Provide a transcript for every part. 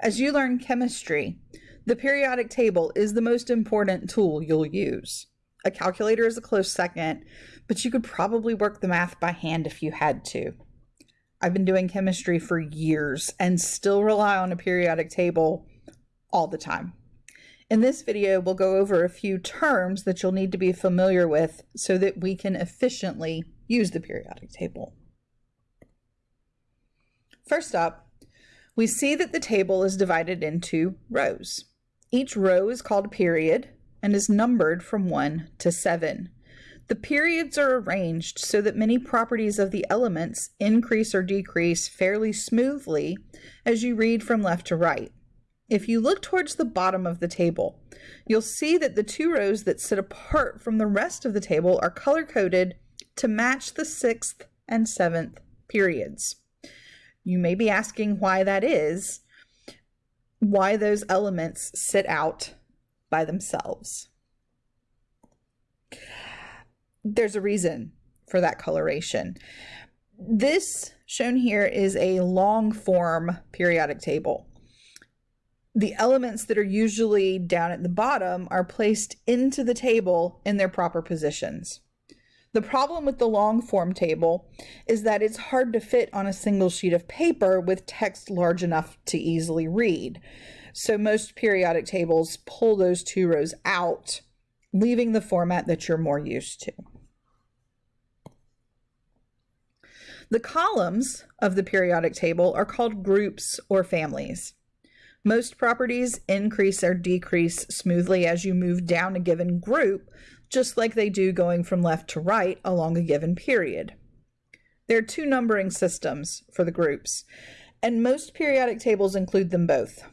As you learn chemistry, the periodic table is the most important tool you'll use. A calculator is a close second, but you could probably work the math by hand if you had to. I've been doing chemistry for years and still rely on a periodic table all the time. In this video, we'll go over a few terms that you'll need to be familiar with so that we can efficiently use the periodic table. First up, we see that the table is divided into rows. Each row is called a period and is numbered from 1 to 7. The periods are arranged so that many properties of the elements increase or decrease fairly smoothly as you read from left to right. If you look towards the bottom of the table, you'll see that the two rows that sit apart from the rest of the table are color-coded to match the sixth and seventh periods. You may be asking why that is, why those elements sit out by themselves. There's a reason for that coloration. This shown here is a long form periodic table the elements that are usually down at the bottom are placed into the table in their proper positions. The problem with the long form table is that it's hard to fit on a single sheet of paper with text large enough to easily read. So most periodic tables pull those two rows out, leaving the format that you're more used to. The columns of the periodic table are called groups or families. Most properties increase or decrease smoothly as you move down a given group, just like they do going from left to right along a given period. There are two numbering systems for the groups, and most periodic tables include them both.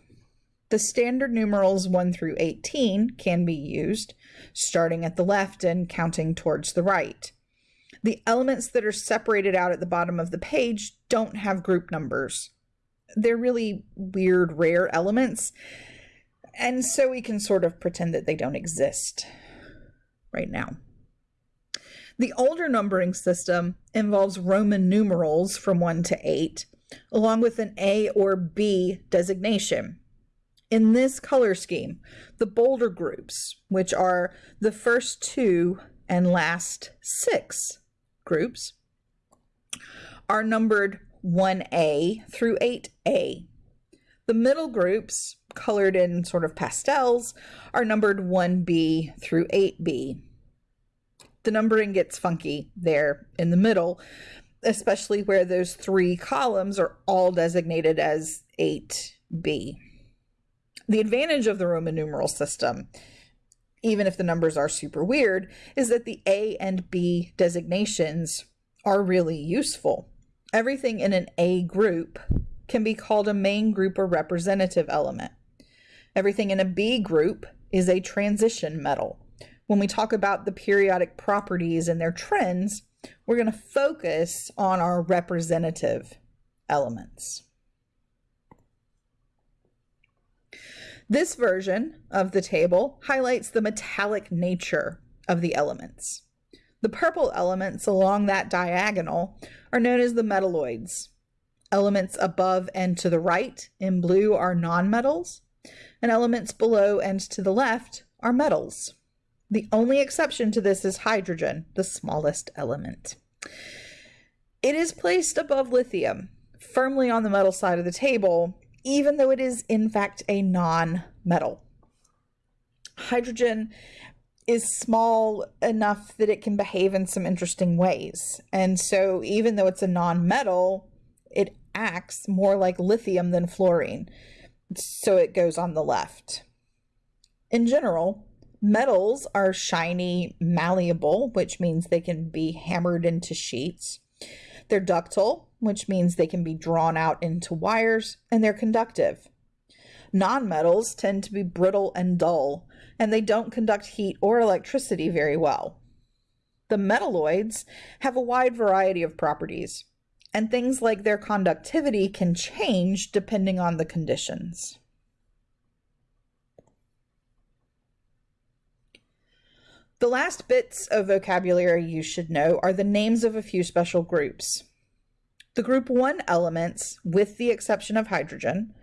The standard numerals 1 through 18 can be used, starting at the left and counting towards the right. The elements that are separated out at the bottom of the page don't have group numbers they're really weird, rare elements. And so we can sort of pretend that they don't exist right now. The older numbering system involves Roman numerals from 1 to 8, along with an A or B designation. In this color scheme, the bolder groups, which are the first two and last six groups, are numbered 1A through 8A. The middle groups, colored in sort of pastels, are numbered 1B through 8B. The numbering gets funky there in the middle, especially where those three columns are all designated as 8B. The advantage of the Roman numeral system, even if the numbers are super weird, is that the A and B designations are really useful. Everything in an A group can be called a main group or representative element. Everything in a B group is a transition metal. When we talk about the periodic properties and their trends, we're going to focus on our representative elements. This version of the table highlights the metallic nature of the elements. The purple elements along that diagonal are known as the metalloids. Elements above and to the right in blue are nonmetals, and elements below and to the left are metals. The only exception to this is hydrogen, the smallest element. It is placed above lithium, firmly on the metal side of the table, even though it is in fact a non-metal. Hydrogen is small enough that it can behave in some interesting ways. And so even though it's a non-metal, it acts more like lithium than fluorine. So it goes on the left. In general, metals are shiny, malleable, which means they can be hammered into sheets. They're ductile, which means they can be drawn out into wires, and they're conductive. Nonmetals tend to be brittle and dull, and they don't conduct heat or electricity very well. The metalloids have a wide variety of properties, and things like their conductivity can change depending on the conditions. The last bits of vocabulary you should know are the names of a few special groups. The group 1 elements, with the exception of hydrogen,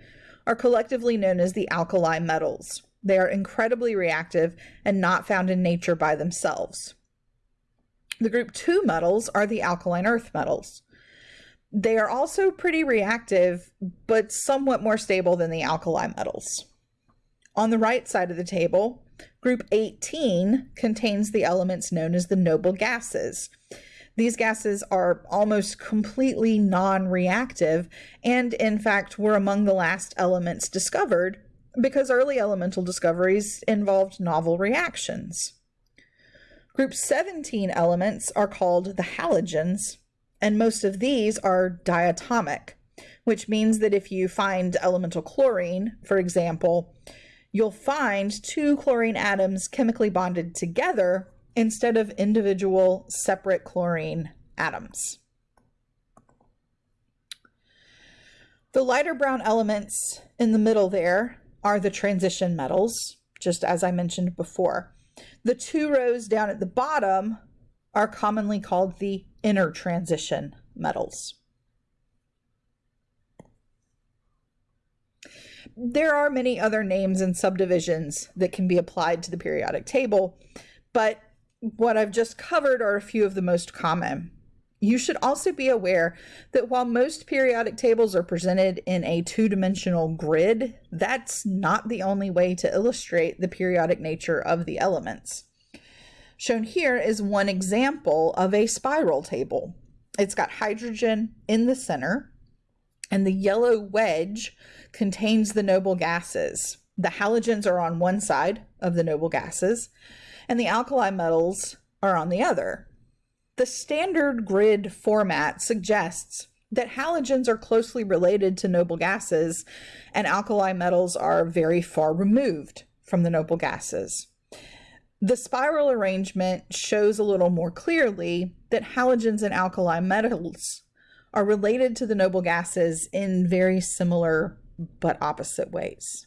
are collectively known as the alkali metals. They are incredibly reactive and not found in nature by themselves. The group 2 metals are the alkaline earth metals. They are also pretty reactive, but somewhat more stable than the alkali metals. On the right side of the table, group 18 contains the elements known as the noble gases. These gases are almost completely non reactive and, in fact, were among the last elements discovered because early elemental discoveries involved novel reactions. Group 17 elements are called the halogens, and most of these are diatomic, which means that if you find elemental chlorine, for example, you'll find two chlorine atoms chemically bonded together instead of individual separate chlorine atoms. The lighter brown elements in the middle there are the transition metals, just as I mentioned before. The two rows down at the bottom are commonly called the inner transition metals. There are many other names and subdivisions that can be applied to the periodic table, but what I've just covered are a few of the most common. You should also be aware that while most periodic tables are presented in a two-dimensional grid, that's not the only way to illustrate the periodic nature of the elements. Shown here is one example of a spiral table. It's got hydrogen in the center, and the yellow wedge contains the noble gases. The halogens are on one side of the noble gases, and the alkali metals are on the other. The standard grid format suggests that halogens are closely related to noble gases and alkali metals are very far removed from the noble gases. The spiral arrangement shows a little more clearly that halogens and alkali metals are related to the noble gases in very similar but opposite ways.